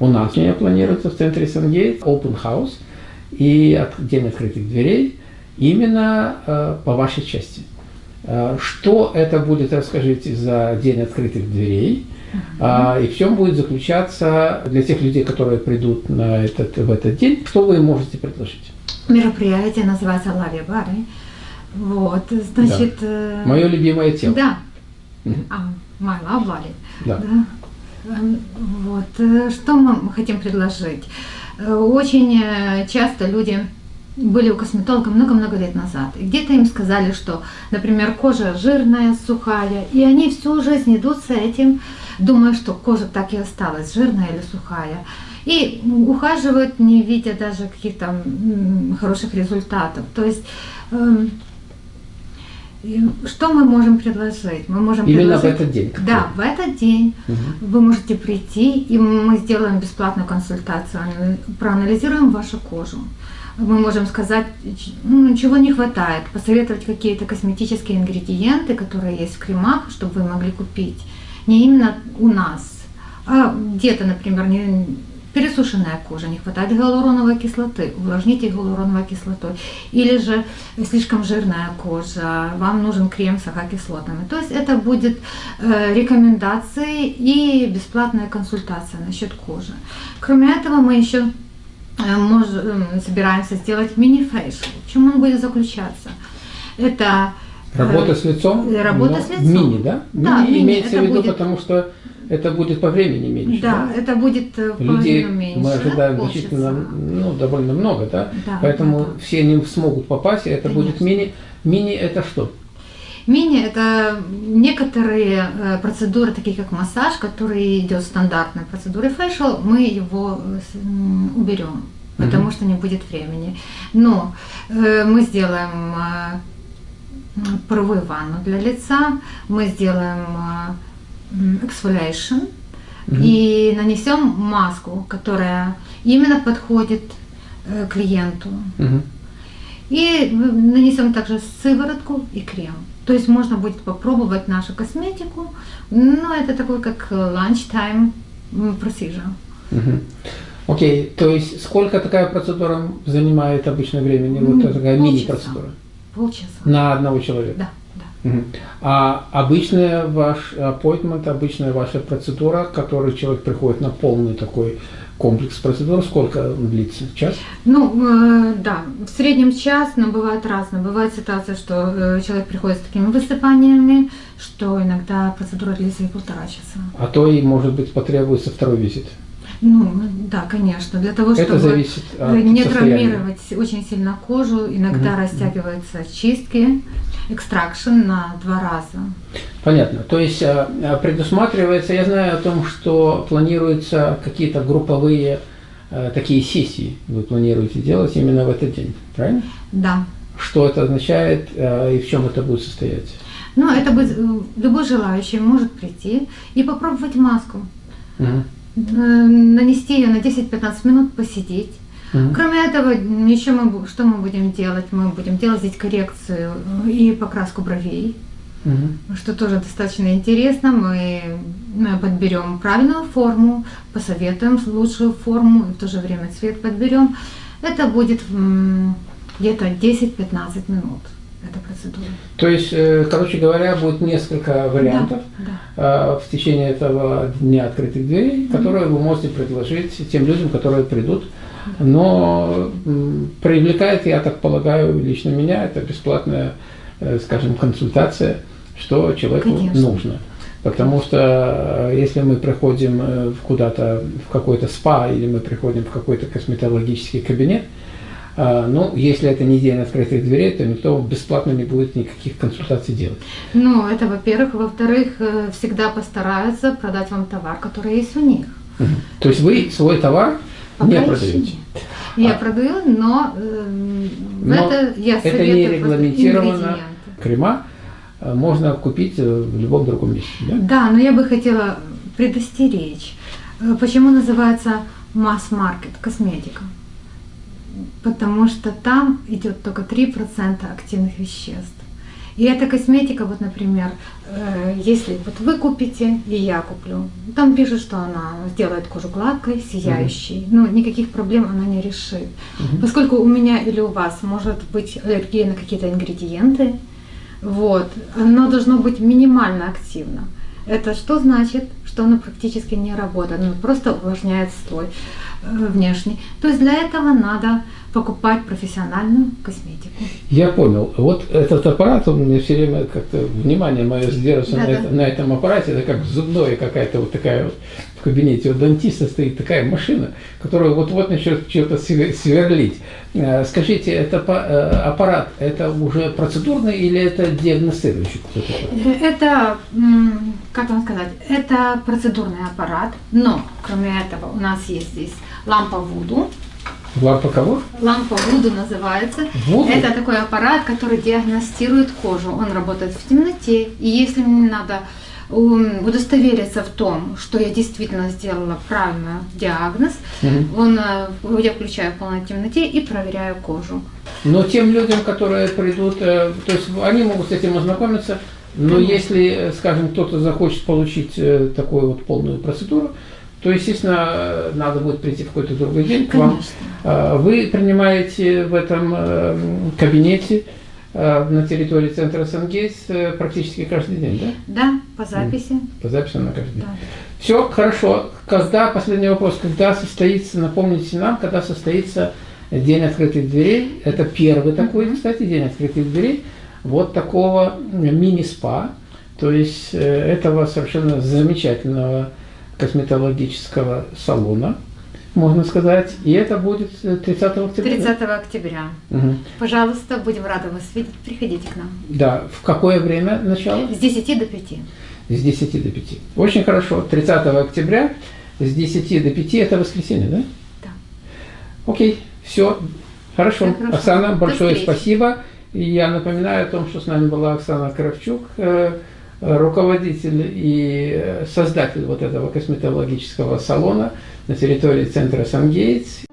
У нас у меня планируется в центре Сангейт Open House и день открытых дверей именно э, по вашей части. Э, что это будет, расскажите, за день открытых дверей? Uh-huh. И в чем будет заключаться для тех людей, которые придут на этот, в этот день, что вы можете предложить? Мероприятие называется Лави Бары. Вот, значит... Да. Э, Мое любимое тело. Да. Uh-huh. А, Майла Бали. Да. да. Эм, вот, э, что мы хотим предложить? Очень часто люди были у косметолога много-много лет назад. И где-то им сказали, что, например, кожа жирная, сухая, и они всю жизнь идут с этим, думая, что кожа так и осталась, жирная или сухая. И ухаживают, не видя даже каких-то хороших результатов. То есть что мы можем предложить? Мы можем Именно предложить, в этот день? Да, в этот день угу. вы можете прийти, и мы сделаем бесплатную консультацию, проанализируем вашу кожу мы можем сказать, ну, чего не хватает, посоветовать какие-то косметические ингредиенты, которые есть в кремах, чтобы вы могли купить. Не именно у нас, а где-то, например, не, пересушенная кожа, не хватает гиалуроновой кислоты, увлажните гиалуроновой кислотой. Или же слишком жирная кожа, вам нужен крем с агакислотами. То есть это будет э, рекомендации и бесплатная консультация насчет кожи. Кроме этого мы еще Э, можем, собираемся сделать мини-фейшл. В чем он будет заключаться? Это Работа с лицом? Работа с лицом. Мини, да? Да, мини, имеется в виду, будет... потому что это будет по времени меньше. Да, да? это будет э, Людей меньше. Мы ожидаем значительно, ну, довольно много, да? да Поэтому да. все не смогут попасть, и это Конечно. будет мини. Мини это что? Мини – это некоторые э, процедуры, такие как массаж, который идет стандартной процедурой фэшл, мы его уберем, потому mm-hmm. что не будет времени. Но э, мы сделаем э, паровую ванну для лица, мы сделаем mm-hmm. и нанесем маску, которая именно подходит клиенту. Mm-hmm. И нанесем также сыворотку и крем. То есть можно будет попробовать нашу косметику, но это такой как lunchtime procedure. Окей, okay. то есть сколько такая процедура занимает обычно времени? Вот вот такая мини-процедура? Полчаса. На одного человека? Да. да. Угу. А обычная ваш appointment, обычная ваша процедура, которой человек приходит на полный такой комплекс процедур сколько длится? Час? Ну, э, да, в среднем час, но бывает разное. Бывает ситуация, что э, человек приходит с такими высыпаниями, что иногда процедура длится и полтора часа. А то и, может быть, потребуется второй визит. Ну, да, конечно. Для того, чтобы зависит от не травмировать очень сильно кожу, иногда угу. растягиваются чистки, экстракшн на два раза. Понятно. То есть а, а, предусматривается, я знаю о том, что планируются какие-то групповые а, такие сессии, вы планируете делать именно в этот день, правильно? Да. Что это означает и в чем это будет состоять? Ну, это будет, э, любой желающий может прийти и попробовать маску. Угу нанести ее на 10-15 минут, посидеть. Mm Кроме этого, еще мы, что мы будем делать? Мы будем делать здесь коррекцию и покраску бровей, mm что тоже достаточно интересно. Мы подберем правильную форму, посоветуем лучшую форму, и в то же время цвет подберем. Это будет где-то 10-15 минут эта процедура. То есть, э, короче говоря, будет несколько вариантов да, да. в течение этого дня открытых дверей, mm которые вы можете предложить тем людям, которые придут. Но привлекает, я так полагаю, лично меня, это бесплатная, э, скажем, консультация, что человеку Конечно. нужно. Потому что э, если мы приходим куда-то в какой-то спа или мы приходим в какой-то косметологический кабинет, а, ну, если это не день открытых дверей, то никто бесплатно не будет никаких консультаций делать. Ну, это во-первых. Во-вторых, э, всегда постараются продать вам товар, который есть у них. Угу. То есть вы свой товар Пока не продаете? Я а. продаю, но, э, но это я Это не регламентировано. Крема э, можно купить э, в любом другом месте, да? Да, но я бы хотела предостеречь. Почему называется масс-маркет косметика? Потому что там идет только 3% активных веществ. И эта косметика, вот, например, э, если вот вы купите и я куплю, там пишут, что она сделает кожу гладкой, сияющей, mm-hmm. но никаких проблем она не решит. Mm-hmm. Поскольку у меня или у вас может быть аллергия на какие-то ингредиенты, вот, оно должно быть минимально активно. Это что значит? Что оно практически не работает, оно просто увлажняет слой внешний. То есть для этого надо покупать профессиональную косметику. Я понял. Вот этот аппарат, у меня все время как-то внимание мое сдерживается да, на, да. Это, на этом аппарате, это как зубное какая-то вот такая вот в кабинете у дантиста стоит такая машина, которая вот-вот начнет что-то сверлить. Э, скажите, это э, аппарат, это уже процедурный или это диагностирующий? Это, как вам сказать, это процедурный аппарат, но кроме этого у нас есть здесь лампа Вуду, Лампа кого? Лампа Вуду называется. Вуду? Это такой аппарат, который диагностирует кожу. Он работает в темноте. И если мне надо удостовериться в том, что я действительно сделала правильный диагноз, угу. он, э, я включаю в полной темноте и проверяю кожу. Но тем людям, которые придут, э, то есть они могут с этим ознакомиться, но Конечно. если, скажем, кто-то захочет получить э, такую вот полную процедуру, то, естественно, надо будет прийти в какой-то другой день к вам. А, вы принимаете в этом э, кабинете э, на территории центра Сангейс э, практически каждый день, да? Да, по записи. По записи на каждый день. Да. Все, хорошо. Когда, последний вопрос, когда состоится, напомните нам, когда состоится День открытых дверей. Это первый такой, кстати, День открытых дверей. Вот такого мини-спа. То есть этого совершенно замечательного косметологического салона, можно сказать. И это будет 30 октября. 30 октября. Угу. Пожалуйста, будем рады вас видеть. Приходите к нам. Да. В какое время начало? С 10 до 5. С 10 до 5. Очень хорошо. 30 октября с 10 до 5 это воскресенье, да? Да. Окей. Все. Хорошо. хорошо. Оксана, большое спасибо. И я напоминаю о том, что с нами была Оксана Кравчук, э, руководитель и создатель вот этого косметологического салона на территории центра Сангейтс.